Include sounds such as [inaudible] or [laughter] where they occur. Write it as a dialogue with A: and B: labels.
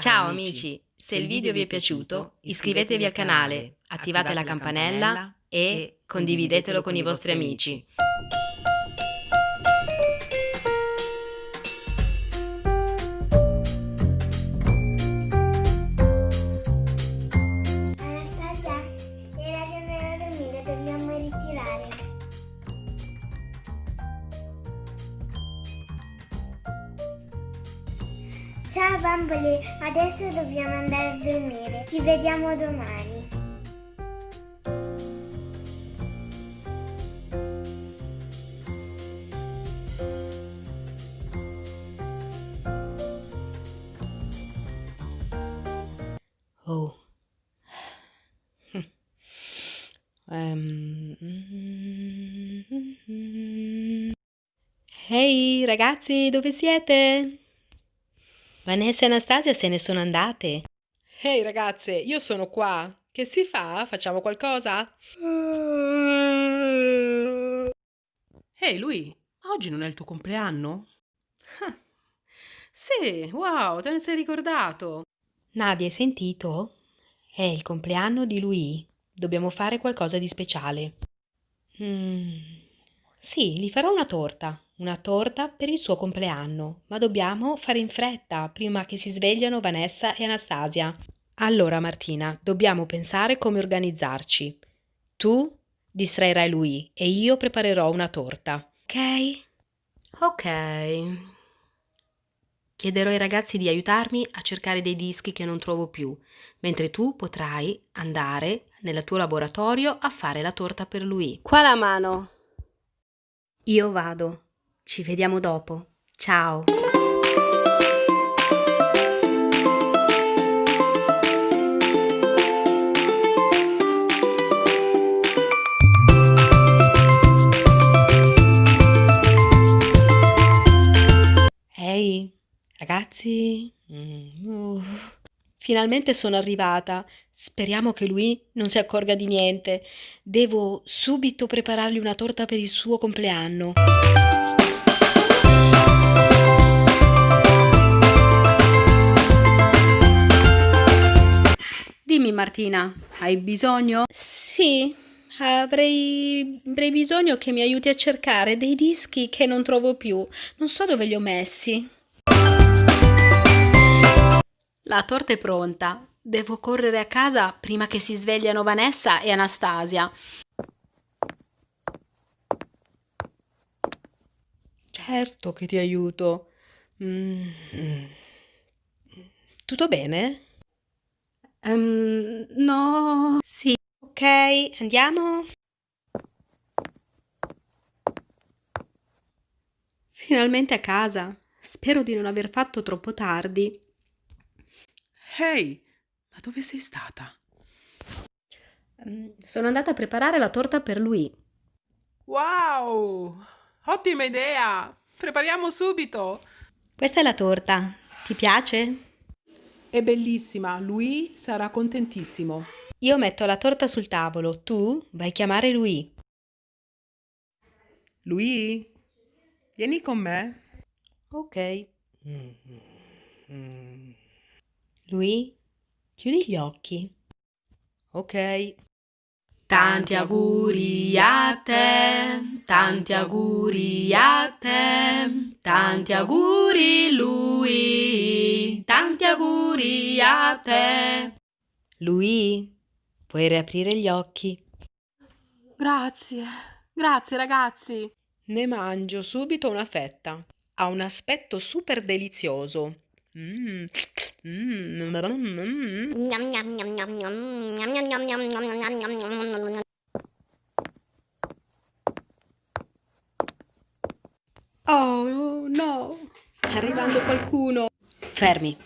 A: Ciao amici, se il video vi è piaciuto iscrivetevi al canale, attivate la campanella e condividetelo con i vostri amici.
B: Ciao bambole, adesso dobbiamo andare a dormire. Ci vediamo domani.
A: Oh. [sighs] Ehm. Ehi ragazzi, dove siete? Vanessa e Anastasia se ne sono andate.
C: Ehi ragazze, io sono qua. Che si fa? Facciamo qualcosa? Ehi lui, oggi non è il tuo compleanno? Ah, Sì, wow, te ne sei ricordato.
A: Nadia, hai sentito? È il compleanno di lui. Dobbiamo fare qualcosa di speciale. Mm, Sì, gli farò una torta. Una torta per il suo compleanno, ma dobbiamo fare in fretta prima che si svegliano Vanessa e Anastasia. Allora, Martina, dobbiamo pensare come organizzarci. Tu distrairai lui e io preparerò una torta. Ok? Ok. Chiederò ai ragazzi di aiutarmi a cercare dei dischi che non trovo più, mentre tu potrai andare nel tuo laboratorio a fare la torta per lui. Qua la mano. Io vado. Ci vediamo dopo. Ciao. Ehi, ragazzi. Mm, uh. Finalmente sono arrivata. Speriamo che lui non si accorga di niente. Devo subito preparargli una torta per il suo compleanno. Dimmi Martina, hai bisogno? Sì, avrei, avrei bisogno che mi aiuti a cercare dei dischi che non trovo più. Non so dove li ho messi. La torta è pronta. Devo correre a casa prima che si svegliano Vanessa e Anastasia. Certo che ti aiuto. Mm. Tutto bene? Ehm, no. Sì. Ok, andiamo. Finalmente a casa. Spero di non aver fatto troppo tardi.
C: Ehi, ma dove sei stata?
A: Mm, Sono andata a preparare la torta per lui.
C: Wow, ottima idea. Prepariamo subito.
A: Questa è la torta. Ti piace?
C: È bellissima, lui sarà contentissimo.
A: Io metto la torta sul tavolo, tu vai a chiamare lui.
C: Lui, vieni con me.
A: Ok. Lui, chiudi gli occhi. Ok. Tanti auguri a te, tanti auguri a te, tanti auguri lui, auguri a te. Lui, puoi riaprire gli occhi.
C: Grazie, grazie ragazzi. Ne mangio subito una fetta. Ha un aspetto super delizioso.
A: Oh no, sta arrivando qualcuno. Fermi,